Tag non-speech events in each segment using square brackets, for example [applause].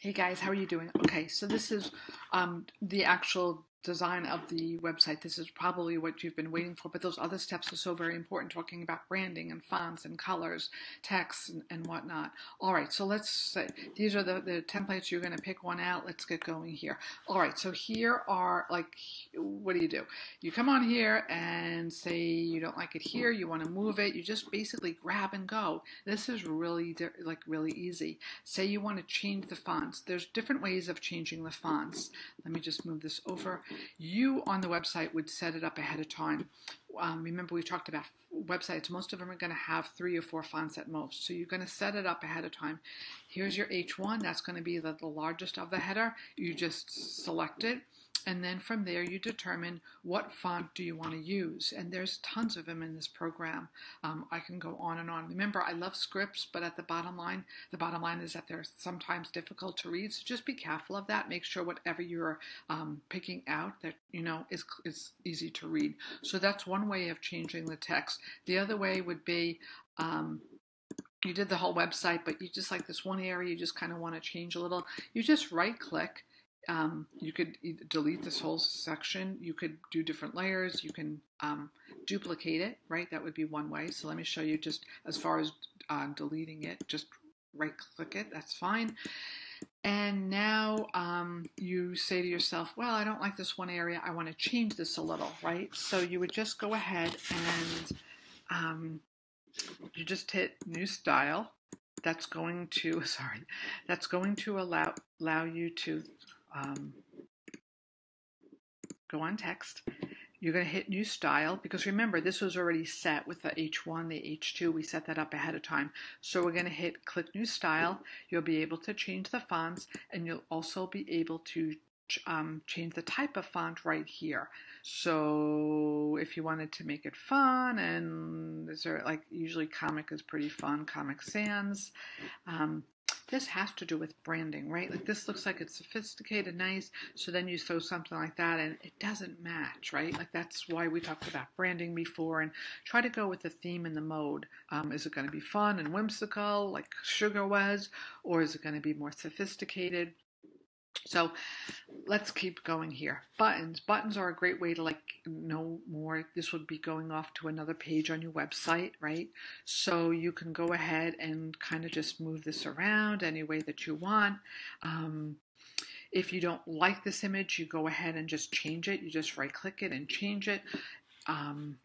Hey guys, how are you doing? Okay, so this is um, the actual design of the website. This is probably what you've been waiting for, but those other steps are so very important, talking about branding and fonts and colors, text and, and whatnot. All right, so let's say these are the, the templates. You're going to pick one out. Let's get going here. All right, so here are like, what do you do? You come on here and say you don't like it here. You want to move it. You just basically grab and go. This is really like really easy. Say you want to change the fonts. There's different ways of changing the fonts. Let me just move this over you on the website would set it up ahead of time. Um, remember, we talked about websites. Most of them are going to have three or four fonts at most. So you're going to set it up ahead of time. Here's your H1. That's going to be the, the largest of the header. You just select it and then from there you determine what font do you want to use. And there's tons of them in this program. Um, i can go on and on. Remember i love scripts but at the bottom line the bottom line is that they're sometimes difficult to read. So just be careful of that. Make sure whatever you're um, picking out that you know is, is easy to read. So that's one way of changing the text. The other way would be um, you did the whole website, but you just like this one area you just kind of want to change a little. You just right click um, you could delete this whole section. You could do different layers. You can um, duplicate it, right? That would be one way. So let me show you just as far as uh, deleting it, just right click it. That's fine. And now um, you say to yourself, well, I don't like this one area. I want to change this a little, right? So you would just go ahead and um, you just hit new style. That's going to, [laughs] sorry, that's going to allow, allow you to um, go on text. You're going to hit new style because remember this was already set with the H1, the H2. We set that up ahead of time. So we're going to hit click new style. You'll be able to change the fonts and you'll also be able to um, change the type of font right here. So if you wanted to make it fun and is there like usually comic is pretty fun, Comic Sans. Um, this has to do with branding, right? Like this looks like it's sophisticated, nice. So then you sew something like that and it doesn't match, right? Like that's why we talked about branding before and try to go with the theme and the mode. Um, is it going to be fun and whimsical like Sugar was, or is it going to be more sophisticated? So let's keep going here. Buttons. Buttons are a great way to like know more. This would be going off to another page on your website, right? So you can go ahead and kind of just move this around any way that you want. Um, if you don't like this image, you go ahead and just change it. You just right click it and change it. Um,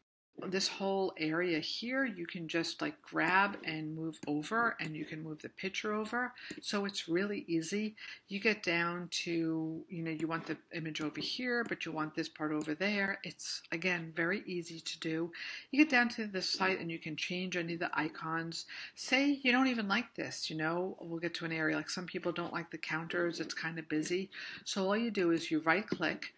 this whole area here you can just like grab and move over and you can move the picture over. So it's really easy. You get down to you know you want the image over here but you want this part over there. It's again very easy to do. You get down to the site and you can change any of the icons. Say you don't even like this you know we'll get to an area like some people don't like the counters it's kind of busy. So all you do is you right click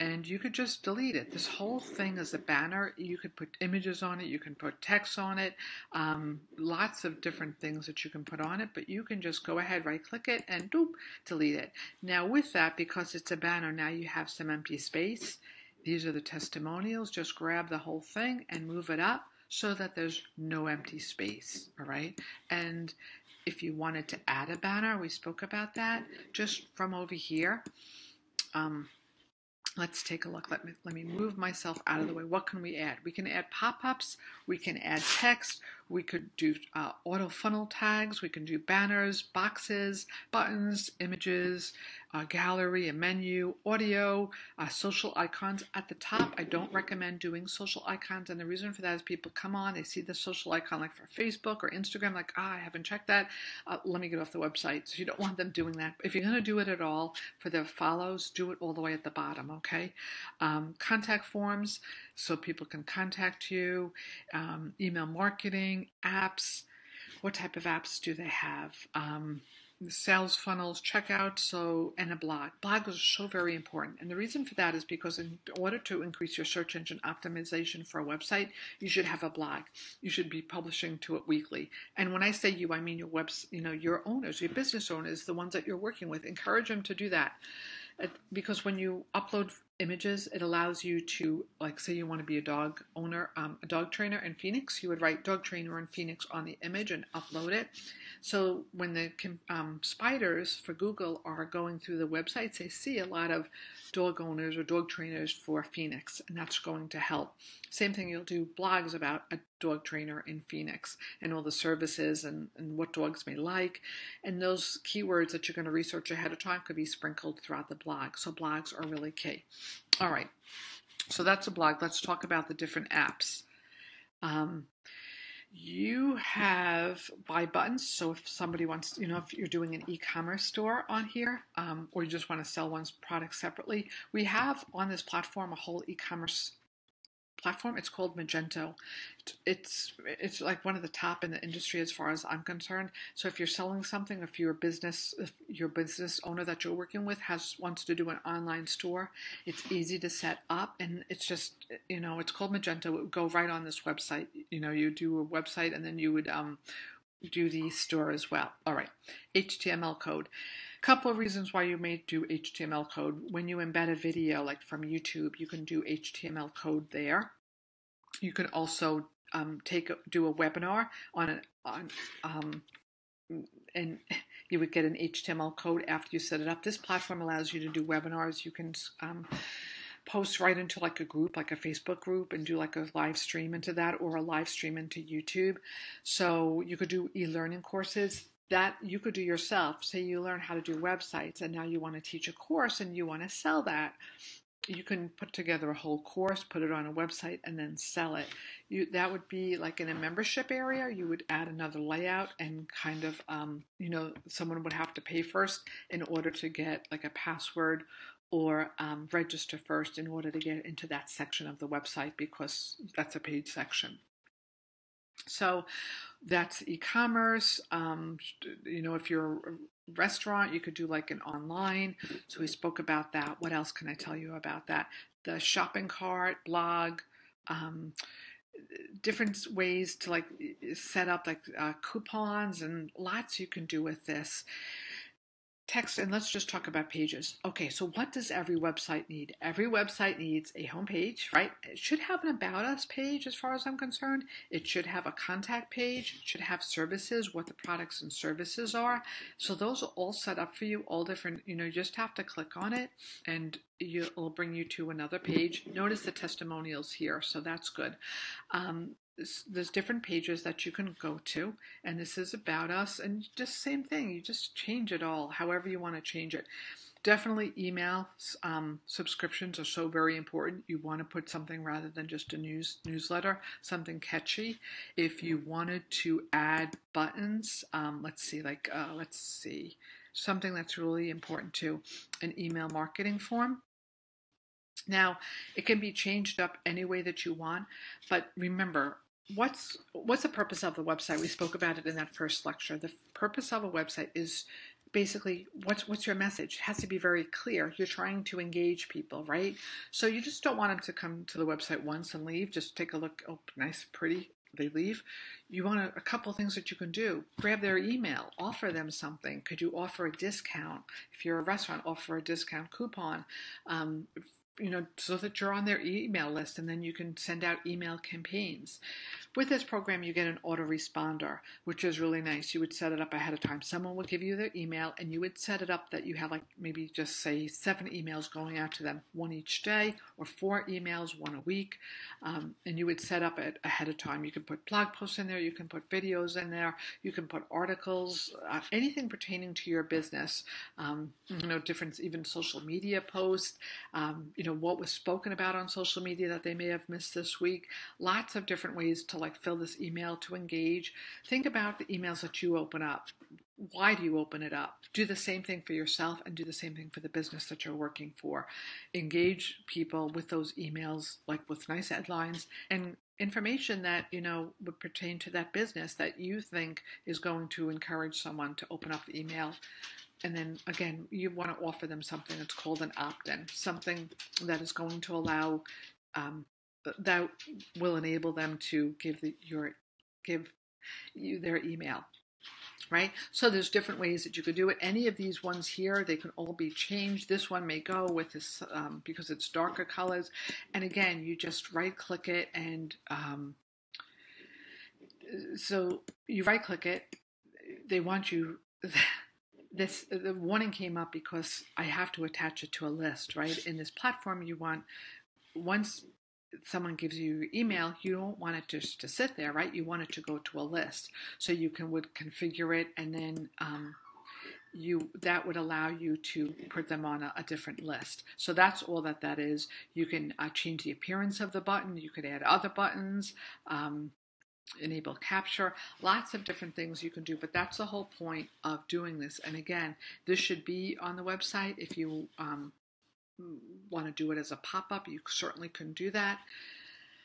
and you could just delete it. This whole thing is a banner. You could put images on it, you can put text on it, um, lots of different things that you can put on it, but you can just go ahead, right click it, and doop, delete it. Now, with that, because it's a banner, now you have some empty space. These are the testimonials. Just grab the whole thing and move it up so that there's no empty space, all right? And if you wanted to add a banner, we spoke about that, just from over here. Um, Let's take a look. Let me, let me move myself out of the way. What can we add? We can add pop-ups. We can add text. We could do uh, auto funnel tags. We can do banners, boxes, buttons, images, a gallery, a menu, audio, uh, social icons. At the top, I don't recommend doing social icons. And the reason for that is people come on, they see the social icon like for Facebook or Instagram, like, ah, I haven't checked that. Uh, let me get off the website. So you don't want them doing that. If you're going to do it at all for the follows, do it all the way at the bottom, okay? Um, contact forms so people can contact you, um, email marketing, apps. What type of apps do they have? Um, sales funnels, checkout, so and a blog. Blogs are so very important, and the reason for that is because in order to increase your search engine optimization for a website, you should have a blog. You should be publishing to it weekly. And when I say you, I mean your webs, you know, your owners, your business owners, the ones that you're working with. Encourage them to do that, because when you upload images. It allows you to, like, say you want to be a dog owner, um, a dog trainer in Phoenix, you would write dog trainer in Phoenix on the image and upload it. So when the um, spiders for Google are going through the websites, they see a lot of dog owners or dog trainers for Phoenix, and that's going to help. Same thing, you'll do blogs about a dog trainer in Phoenix and all the services and, and what dogs may like. And those keywords that you're going to research ahead of time could be sprinkled throughout the blog. So blogs are really key. All right, so that's a blog. Let's talk about the different apps. Um, you have buy buttons. So if somebody wants, you know, if you're doing an e-commerce store on here, um, or you just want to sell one's product separately, we have on this platform a whole e-commerce platform. It's called Magento. It's it's like one of the top in the industry as far as I'm concerned. So if you're selling something, if your business if your business owner that you're working with has wants to do an online store, it's easy to set up and it's just you know it's called Magento. It would go right on this website. You know you do a website and then you would um, do the store as well. All right, HTML code couple of reasons why you may do HTML code. When you embed a video, like from YouTube, you can do HTML code there. You can also um, take a, do a webinar on an on um, and you would get an HTML code after you set it up. This platform allows you to do webinars. You can um, post right into like a group, like a Facebook group, and do like a live stream into that or a live stream into YouTube. So you could do e learning courses that you could do yourself. Say you learn how to do websites and now you want to teach a course and you want to sell that. You can put together a whole course, put it on a website, and then sell it. You, that would be like in a membership area. You would add another layout and kind of, um, you know, someone would have to pay first in order to get like a password or um, register first in order to get into that section of the website because that's a paid section. So that's e-commerce. Um, you know, if you're a restaurant, you could do like an online. So we spoke about that. What else can I tell you about that? The shopping cart, blog, um, different ways to like set up like uh, coupons and lots you can do with this text and let's just talk about pages. Okay, so what does every website need? Every website needs a home page, right? It should have an about us page as far as I'm concerned. It should have a contact page, it should have services, what the products and services are. So those are all set up for you, all different, you know, you just have to click on it and it'll bring you to another page. Notice the testimonials here, so that's good. Um, there's different pages that you can go to and this is about us and just same thing you just change it all however you want to change it. Definitely email um, subscriptions are so very important you want to put something rather than just a news newsletter something catchy. If you wanted to add buttons um, let's see like uh, let's see something that's really important to an email marketing form now, it can be changed up any way that you want, but remember, what's what's the purpose of the website? We spoke about it in that first lecture. The purpose of a website is basically what's what's your message? It has to be very clear. You're trying to engage people right? So you just don't want them to come to the website once and leave. Just take a look. Oh nice pretty. They leave. You want a, a couple things that you can do. Grab their email. Offer them something. Could you offer a discount? If you're a restaurant offer a discount coupon. Um, you know, so that you're on their email list and then you can send out email campaigns. With this program, you get an autoresponder, which is really nice. You would set it up ahead of time. Someone would give you their email and you would set it up that you have like maybe just say seven emails going out to them, one each day, or four emails, one a week. Um, and you would set up it ahead of time. You can put blog posts in there, you can put videos in there, you can put articles, uh, anything pertaining to your business. Um, you know, different even social media posts. Um, you know, what was spoken about on social media that they may have missed this week. Lots of different ways to like fill this email to engage. Think about the emails that you open up. Why do you open it up? Do the same thing for yourself and do the same thing for the business that you're working for. Engage people with those emails, like with nice headlines and information that you know would pertain to that business that you think is going to encourage someone to open up the email and then again you want to offer them something that's called an opt-in something that is going to allow um, that will enable them to give the, your give you their email. right? So there's different ways that you could do it. Any of these ones here, they can all be changed. This one may go with this um, because it's darker colors. And again, you just right click it and um, so you right click it. They want you. [laughs] This the warning came up because I have to attach it to a list, right? In this platform, you want once someone gives you email, you don't want it just to sit there, right? You want it to go to a list. So you can would configure it and then um, you that would allow you to put them on a, a, different list. So that's all that that is. You can uh, change the appearance of the button. You could add other buttons. Um, enable capture lots of different things you can do but that's the whole point of doing this and again this should be on the website if you um, want to do it as a pop-up, you certainly can do that.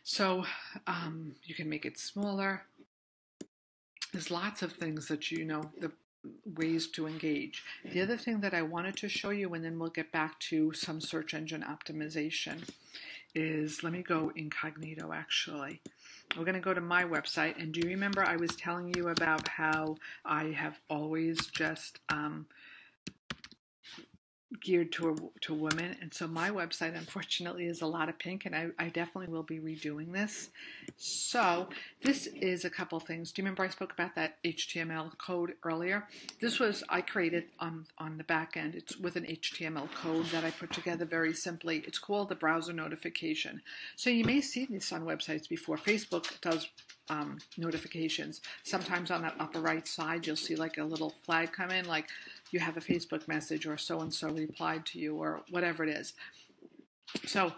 So um, you can make it smaller. There's lots of things that you know, the ways to engage. The other thing that I wanted to show you, and then we'll get back to some search engine optimization, is let me go incognito actually. We're going to go to my website. And do you remember I was telling you about how I have always just um, geared to to women. And so my website unfortunately is a lot of pink and I, I definitely will be redoing this. So this is a couple things. Do you remember I spoke about that HTML code earlier? This was I created on on the back end. It's with an HTML code that I put together very simply. It's called the browser notification. So you may see this on websites before. Facebook does um, notifications. Sometimes on that upper right side you'll see like a little flag come in like you have a Facebook message or so and so replied to you or whatever it is. So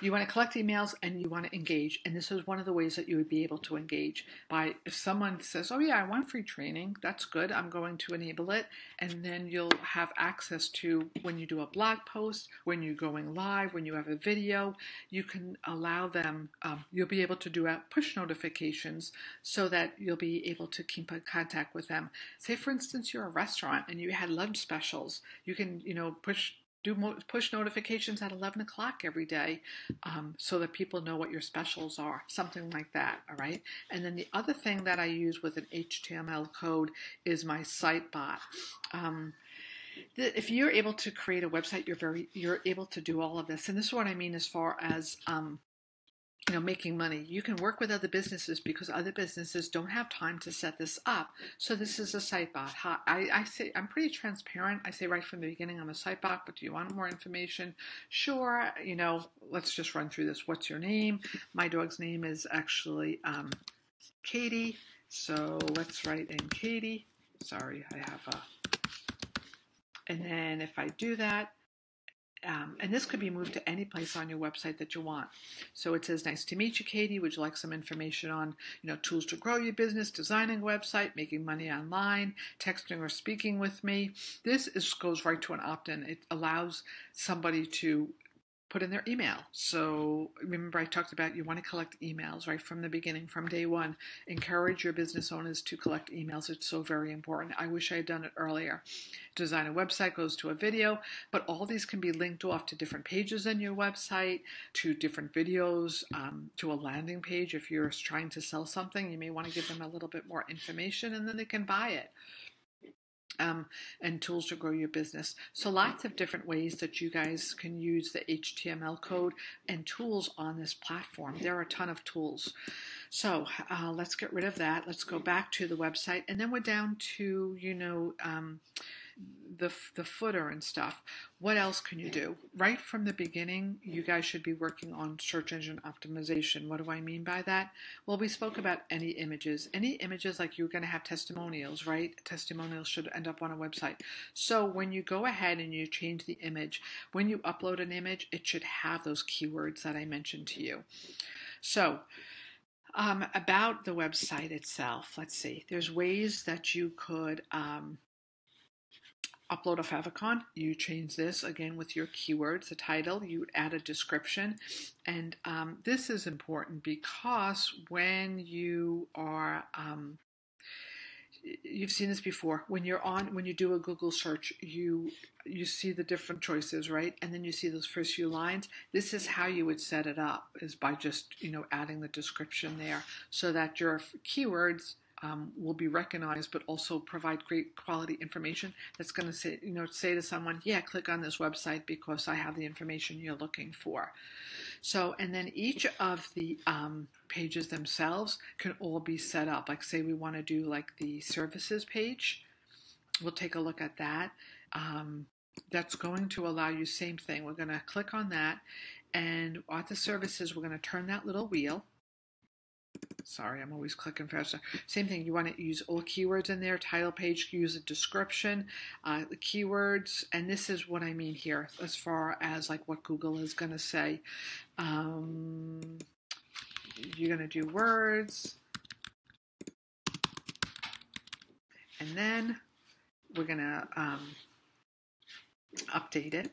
you want to collect emails and you want to engage. And this is one of the ways that you would be able to engage by if someone says, Oh, yeah, I want free training, that's good. I'm going to enable it. And then you'll have access to when you do a blog post, when you're going live, when you have a video, you can allow them, um, you'll be able to do out push notifications so that you'll be able to keep in contact with them. Say, for instance, you're a restaurant and you had lunch specials. You can, you know, push do push notifications at 11 o'clock every day um, so that people know what your specials are, something like that, all right? And then the other thing that I use with an HTML code is my site bot. Um, if you're able to create a website, you're very you're able to do all of this. And this is what I mean as far as um, you know making money. You can work with other businesses because other businesses don't have time to set this up. So this is a site bot I, I say i'm pretty transparent. I say right from the beginning i'm a site bot but do you want more information? Sure you know let's just run through this. What's your name? My dog's name is actually um, katie. So let's write in katie. Sorry i have a and then if i do that um, and this could be moved to any place on your website that you want. So it says, "Nice to meet you, Katie. Would you like some information on, you know, tools to grow your business, designing a website, making money online, texting or speaking with me?" This is, goes right to an opt-in. It allows somebody to put in their email. So remember, I talked about you want to collect emails right from the beginning, from day one. Encourage your business owners to collect emails. It's so very important. I wish I had done it earlier. Design a website goes to a video, but all these can be linked off to different pages in your website, to different videos, um, to a landing page. If you're trying to sell something, you may want to give them a little bit more information and then they can buy it um, and tools to grow your business. So, lots of different ways that you guys can use the HTML code and tools on this platform. There are a ton of tools. So, uh, let's get rid of that. Let's go back to the website, and then we're down to, you know, um, the, the footer and stuff. What else can you do? Right from the beginning, you guys should be working on search engine optimization. What do I mean by that? Well, we spoke about any images. Any images, like you're going to have testimonials, right? Testimonials should end up on a website. So when you go ahead and you change the image, when you upload an image, it should have those keywords that I mentioned to you. So, um, about the website itself, let's see. There's ways that you could um, upload a favicon, you change this again with your keywords, the title, you add a description. And um, this is important because when you are, um, you've seen this before, when you're on, when you do a Google search, you you see the different choices, right? And then you see those first few lines. This is how you would set it up, is by just, you know, adding the description there so that your keywords um, will be recognized, but also provide great quality information that's going to say, you know, say to someone, yeah, click on this website because I have the information you're looking for. So, and then each of the um, pages themselves can all be set up. Like, say we want to do like the services page, we'll take a look at that. Um, that's going to allow you same thing. We're going to click on that, and at the services, we're going to turn that little wheel Sorry, I'm always clicking faster. Same thing, you want to use all keywords in there, title page, use a description, uh, the keywords, and this is what I mean here as far as like what Google is going to say. Um, you're going to do words, and then we're going to um, update it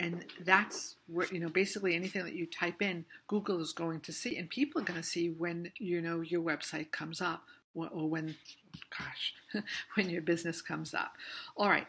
and that's where you know basically anything that you type in google is going to see and people are going to see when you know your website comes up or when gosh [laughs] when your business comes up. All right.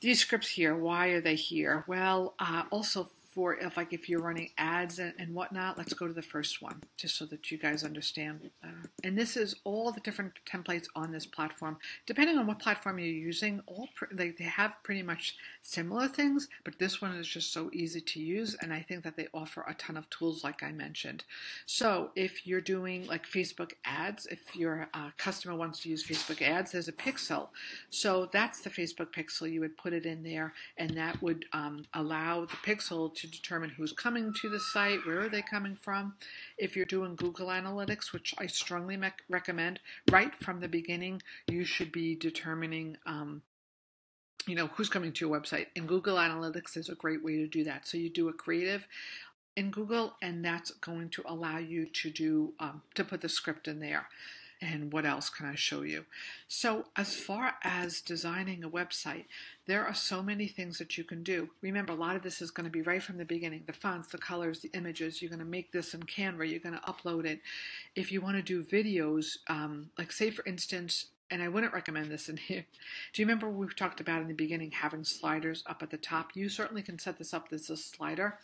These scripts here why are they here? Well uh, also for if like if you're running ads and, and whatnot, let's go to the first one just so that you guys understand. Uh, and this is all the different templates on this platform. Depending on what platform you're using, all they, they have pretty much similar things, but this one is just so easy to use, and I think that they offer a ton of tools, like I mentioned. So if you're doing like Facebook ads, if your uh, customer wants to use Facebook ads, there's a pixel. So that's the Facebook pixel. You would put it in there, and that would um, allow the pixel to determine who's coming to the site, where are they coming from. If you're doing Google Analytics, which I strongly me- recommend, right from the beginning, you should be determining. Um, you know who's coming to your website and google analytics is a great way to do that so you do a creative in google and that's going to allow you to do um, to put the script in there and what else can I show you? So, as far as designing a website, there are so many things that you can do. Remember, a lot of this is going to be right from the beginning the fonts, the colors, the images. You're going to make this in Canva, you're going to upload it. If you want to do videos, um, like, say, for instance, and I wouldn't recommend this in [laughs] here. Do you remember we talked about in the beginning having sliders up at the top? You certainly can set this up as a slider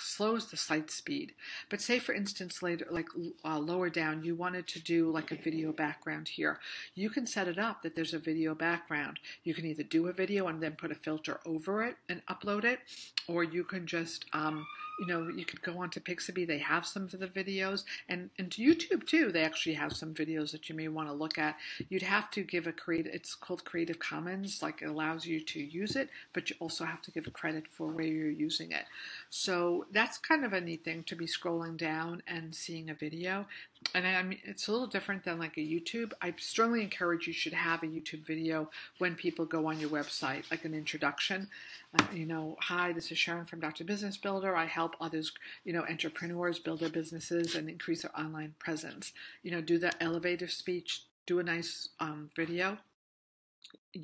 slows the site speed. But say, for instance, later, like uh, lower down, you wanted to do like a video background here. You can set it up that there's a video background. You can either do a video and then put a filter over it and upload it, or you can just um, you know, you could go on to Pixabay. They have some of the videos, and and to YouTube too. They actually have some videos that you may want to look at. You'd have to give a create. It's called Creative Commons. Like it allows you to use it, but you also have to give a credit for where you're using it. So that's kind of a neat thing to be scrolling down and seeing a video and I mean, it's a little different than like a YouTube. I strongly encourage you should have a YouTube video when people go on your website, like an introduction. Uh, you know, hi, this is Sharon from Dr. Business Builder. I help others, you know, entrepreneurs build their businesses and increase their online presence. You know, do the elevator speech, do a nice um, video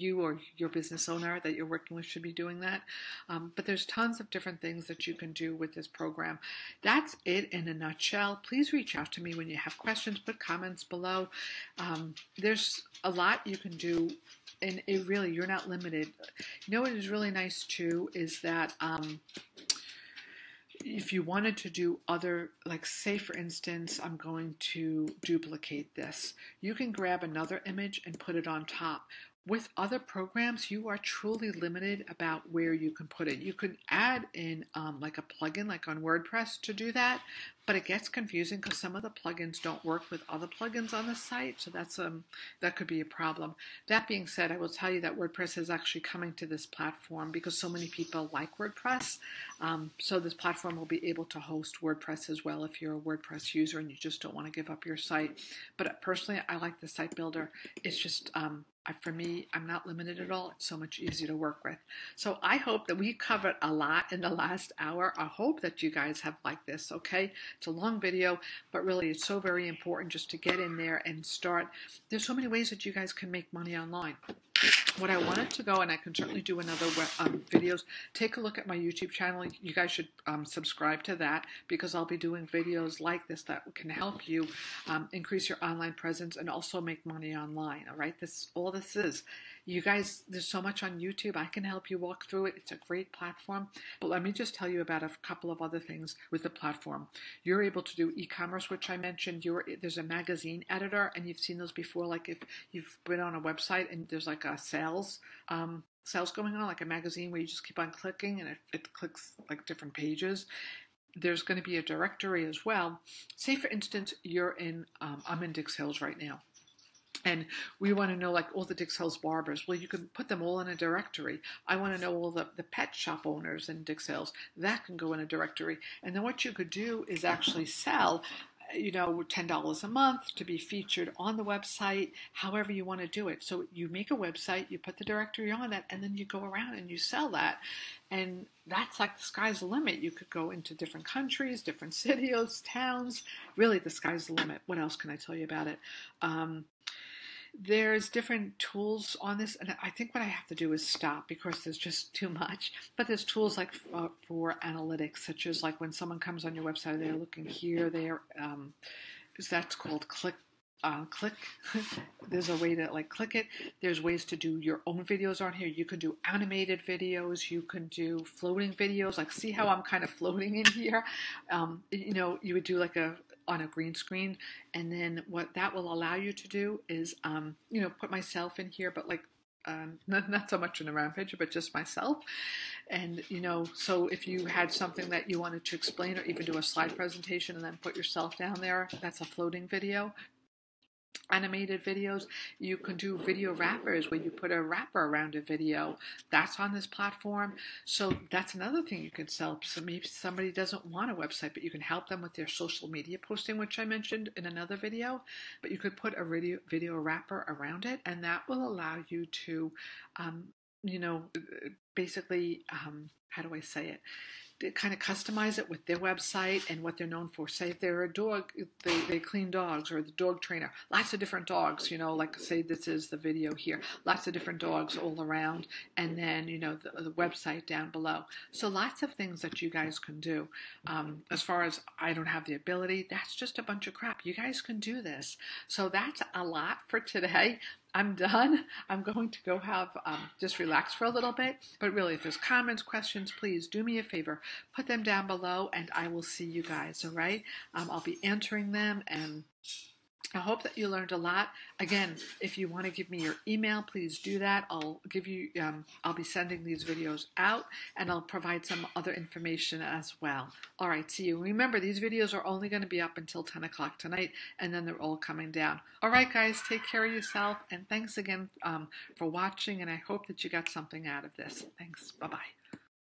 you or your business owner that you're working with should be doing that. Um, but there's tons of different things that you can do with this program. That's it in a nutshell. Please reach out to me when you have questions, put comments below. Um, there's a lot you can do, and it really, you're not limited. You know what is really nice too is that. Um, if you wanted to do other, like say for instance, I'm going to duplicate this, you can grab another image and put it on top. With other programs, you are truly limited about where you can put it. You could add in um, like a plugin, like on WordPress, to do that, but it gets confusing because some of the plugins don't work with other plugins on the site, so that's um that could be a problem. That being said, I will tell you that WordPress is actually coming to this platform because so many people like WordPress. Um, so this platform will be able to host WordPress as well if you're a WordPress user and you just don't want to give up your site. But personally, I like the site builder. It's just um, for me, I'm not limited at all. It's so much easier to work with. So I hope that we covered a lot in the last hour. I hope that you guys have liked this, okay? It's a long video, but really it's so very important just to get in there and start. There's so many ways that you guys can make money online what I wanted to go, and I can certainly do another um, videos. Take a look at my YouTube channel. You guys should um, subscribe to that because I'll be doing videos like this that can help you um, increase your online presence and also make money online. All right, this all this is You guys, there's so much on YouTube. I can help you walk through it. It's a great platform. But let me just tell you about a couple of other things with the platform. You're able to do e-commerce, which I mentioned. You're, there's a magazine editor, and you've seen those before. Like if you've been on a website and there's like a sales um, sales going on, like a magazine where you just keep on clicking and it, it clicks like different pages there's going to be a directory as well. Say, for instance, you're in, um, I'm in Dix Hills right now. And we want to know like all the Dix Hills barbers. Well, you can put them all in a directory. I want to know all the, the pet shop owners in Dix Hills. That can go in a directory. And then what you could do is actually sell you know, $10 a month to be featured on the website, however you want to do it. So you make a website, you put the directory on that, and then you go around and you sell that. And that's like the sky's the limit. You could go into different countries, different cities, towns. Really, the sky's the limit. What else can I tell you about it? Um, there's different tools on this, and I think what I have to do is stop because there's just too much. But there's tools like uh, for analytics, such as like when someone comes on your website, they're looking here, there. Um, that's called click uh, click. [laughs] There's a way to like click it. There's ways to do your own videos on here. You can do animated videos. You can do floating videos. Like see how I'm kind of floating in here. Um, you know, you would do like a on a green screen, and then what that will allow you to do is, um, you know, put myself in here, but like um, [laughs] not, not so much in a rampage, but just myself. And, you know, so if you had something that you wanted to explain or even do a slide presentation and then put yourself down there, that's a floating video animated videos. You can do video wrappers where you put a wrapper around a video. That's on this platform. So that's another thing you can sell. So maybe somebody doesn't want a website, but you can help them with their social media posting, which I mentioned in another video. But you could put a video, video wrapper around it, and that will allow you to, um, you know, basically, um, how do I say it? Kind of customize it with their website and what they're known for. Say if they're a dog, they, they clean dogs or the dog trainer. Lots of different dogs, you know, like say this is the video here. Lots of different dogs all around. And then, you know, the, the website down below. So lots of things that you guys can do. Um, as far as I don't have the ability, that's just a bunch of crap. You guys can do this. So that's a lot for today. I'm done. [laughs] I'm going to go have um, just relax for a little bit. But really, if there's comments, questions, please do me a favor, put them down below, and I will see you guys. All right? Um, I'll be answering them and I hope that you learned a lot. Again, if you want to give me your email, please do that. I'll give you. Um, I'll be sending these videos out, and I'll provide some other information as well. All right, see you. Remember, these videos are only going to be up until 10 o'clock tonight, and then they're all coming down. All right, guys, take care of yourself, and thanks again um, for watching. And I hope that you got something out of this. Thanks. Bye bye.